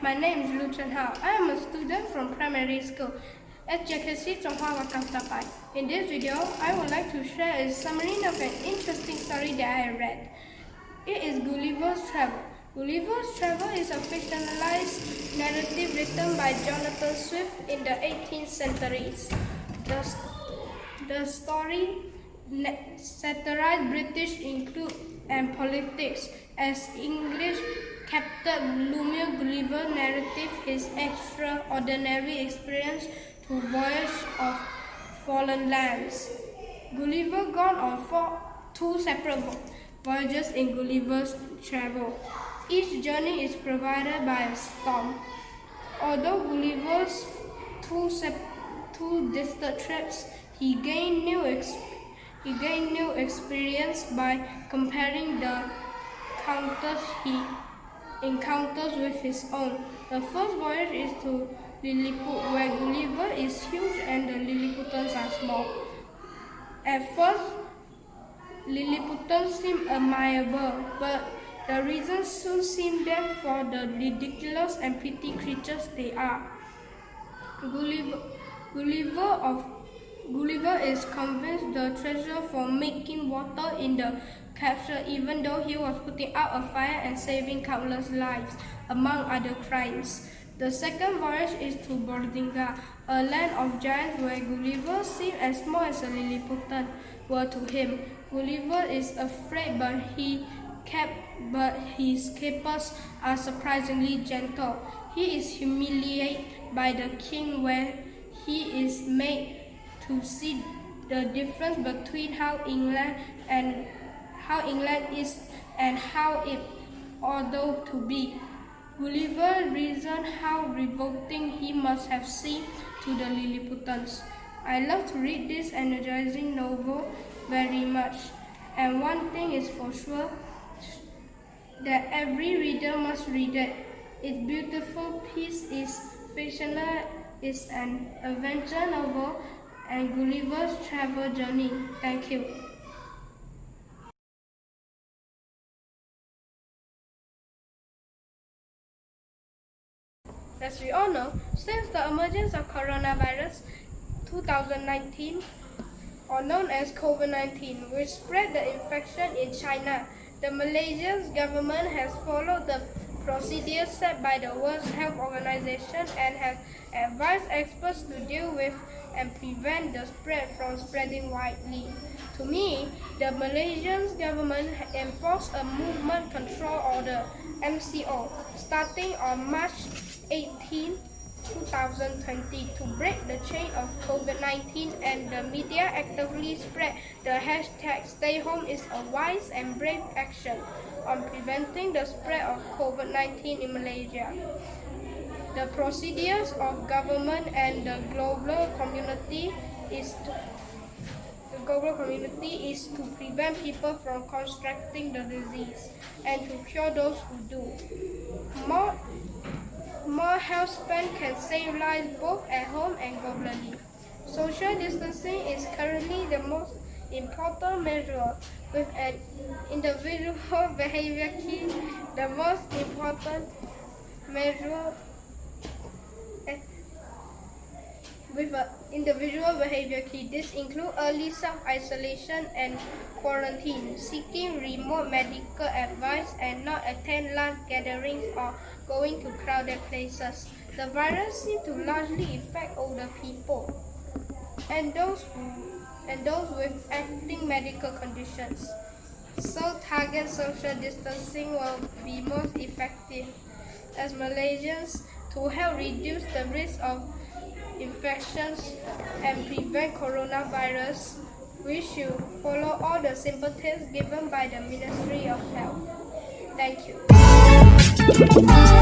My name is Lu Hao. I am a student from primary school at JKC Chonghua Wakam In this video, I would like to share a summary of an interesting story that I read. It is Gulliver's Travel. Gulliver's Travel is a fictionalized narrative written by Jonathan Swift in the 18th centuries. The, the story satirized British include and politics as English Captain Lemuel Gulliver narrative his extraordinary experience to voyage of foreign lands. Gulliver gone on four, two separate voyages in Gulliver's travel. Each journey is provided by a storm. Although Gulliver's two, two distant trips, he gained new he gained new experience by comparing the counters he encounters with his own. The first voyage is to Lilliput, where Gulliver is huge and the Lilliputans are small. At first, Lilliputans seem admirable, but the reasons soon seem them for the ridiculous and pretty creatures they are. Gulliver, Gulliver of Gulliver is convinced the treasure for making water in the capsule even though he was putting out a fire and saving countless lives, among other crimes. The second voyage is to Bordinga, a land of giants where Gulliver seemed as small as a Lilliputian were to him. Gulliver is afraid but he kept but his capers are surprisingly gentle. He is humiliated by the king where he is made to see the difference between how England and how England is and how it ought to be. Gulliver reasoned how revolting he must have seemed to the Lilliputans. I love to read this energizing novel very much, and one thing is for sure, that every reader must read it. Its beautiful piece is fictional, is an adventure novel, and Gulliver's travel journey. Thank you. As we all know, since the emergence of coronavirus 2019, or known as COVID-19, which spread the infection in China, the Malaysian government has followed the procedures set by the World Health Organization and has advised experts to deal with and prevent the spread from spreading widely. To me, the Malaysian government enforced a movement control order, MCO, starting on March 18, 2020 to break the chain of COVID-19 and the media actively spread the hashtag stay home is a wise and brave action on preventing the spread of COVID-19 in Malaysia. The procedures of government and the global community is to the global community is to prevent people from contracting the disease and to cure those who do. More, more health spend can save lives both at home and globally. Social distancing is currently the most important measure with an individual behavior key, the most important measure with individual behavior key. This includes early self-isolation and quarantine, seeking remote medical advice and not attend large gatherings or going to crowded places. The virus seems to largely affect older people and those and those with acting medical conditions. So target social distancing will be most effective as Malaysians to help reduce the risk of infections and prevent coronavirus, we should follow all the simple tips given by the Ministry of Health. Thank you.